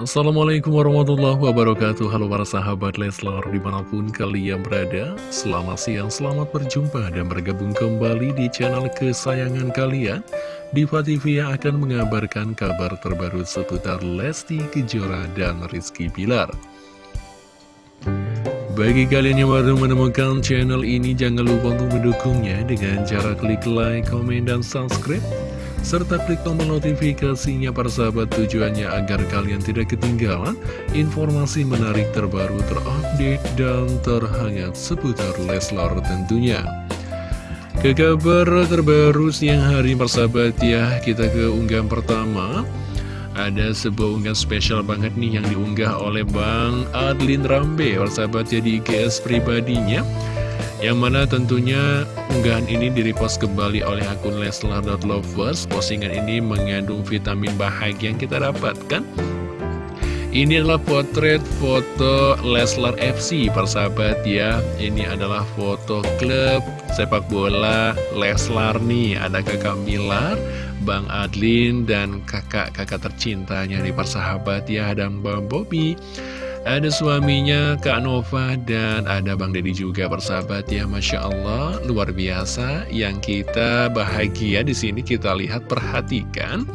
Assalamualaikum warahmatullahi wabarakatuh. Halo para sahabat Leslar di mana pun kalian berada Selamat siang, selamat berjumpa dan bergabung kembali di channel kesayangan kalian. Diva TV yang akan mengabarkan kabar terbaru seputar Lesti Kejora dan Rizky Bilar. Bagi kalian yang baru menemukan channel ini, jangan lupa untuk mendukungnya dengan cara klik like, komen, dan subscribe serta klik tombol notifikasinya para sahabat tujuannya agar kalian tidak ketinggalan informasi menarik terbaru terupdate dan terhangat seputar Leslar tentunya. Ke kabar terbaru siang hari persahabat ya, kita ke unggahan pertama. Ada sebuah unggahan spesial banget nih yang diunggah oleh Bang Adlin Rambe, persahabat ya di IGS pribadinya. Yang mana tentunya unggahan ini direpost kembali oleh akun Leslar.lovers Postingan ini mengandung vitamin bahagia yang kita dapatkan. Ini adalah potret foto Leslar FC persahabat ya. Ini adalah foto klub sepak bola Leslar nih. Ada kakak Milar, Bang Adlin, dan kakak-kakak tercintanya di persahabat ya Dan Bang Bobby ada suaminya Kak Nova dan ada Bang Deddy juga bersahabat ya Masya Allah. Luar biasa yang kita bahagia di sini kita lihat perhatikan.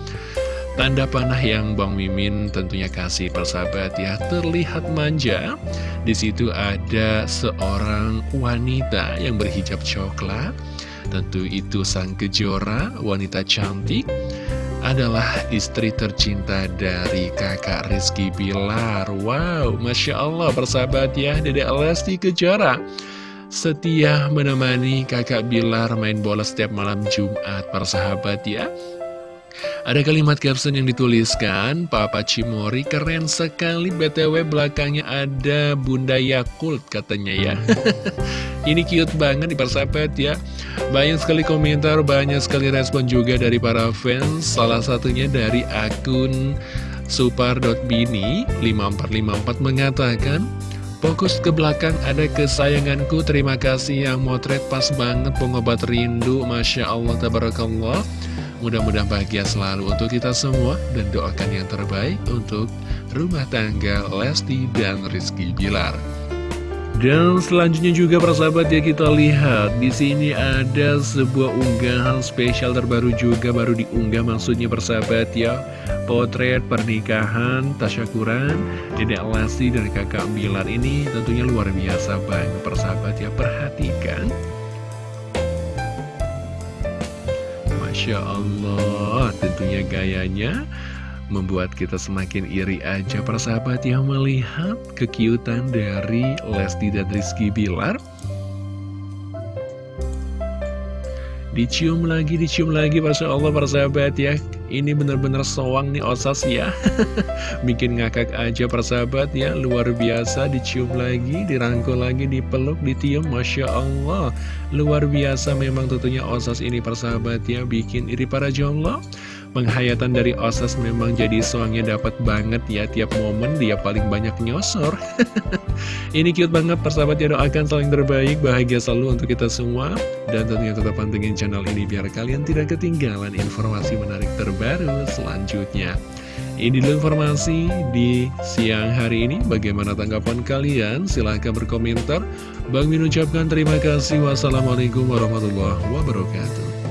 Tanda panah yang Bang Mimin tentunya kasih persahabat ya. Terlihat manja. Di situ ada seorang wanita yang berhijab coklat. Tentu itu sang kejora, wanita cantik adalah istri tercinta dari kakak Rizky Bilar. Wow, Masya Allah persahabat ya Dede Lesti Kejora. Setia menemani kakak Bilar main bola setiap malam Jumat persahabat ya ada kalimat caption yang dituliskan, Papa Cimori keren sekali BTW belakangnya ada Bunda Yakult katanya ya. Ini cute banget di persahabat ya. Banyak sekali komentar, banyak sekali respon juga dari para fans. Salah satunya dari akun supar.bini 5454 mengatakan, Fokus ke belakang ada kesayanganku Terima kasih yang motret pas banget pengobat rindu Masya Allah Tabarakallah Mudah-mudahan bahagia selalu untuk kita semua dan doakan yang terbaik untuk rumah tangga Lesti dan Rizky Bilar. Dan selanjutnya juga persahabat ya kita lihat di sini ada sebuah unggahan spesial terbaru juga baru diunggah maksudnya persahabat ya potret pernikahan Tasyakuran Dedek Lesti dan kakak Bilar ini tentunya luar biasa banget persahabat ya perhatikan Masya Allah tentunya gayanya membuat kita semakin iri aja persahabat yang melihat kekiutan dari Lesti dan Rizky Bilar Dicium lagi, dicium lagi, Masya Allah persahabat ya. Ini bener-bener soang nih osas ya. Bikin ngakak aja persahabat ya. Luar biasa, dicium lagi, dirangkul lagi, dipeluk, ditium Masya Allah. Luar biasa memang tentunya osas ini persahabat ya Bikin iri para jomblo Penghayatan dari Osas memang jadi soangnya dapat banget ya Tiap momen dia paling banyak nyosor Ini cute banget persahabat ya doakan saling terbaik Bahagia selalu untuk kita semua Dan tentunya tetap pantengin channel ini Biar kalian tidak ketinggalan informasi menarik terbaru selanjutnya ini dulu informasi di siang hari ini. Bagaimana tanggapan kalian? Silahkan berkomentar. Bang Min ucapkan terima kasih. Wassalamualaikum warahmatullahi wabarakatuh.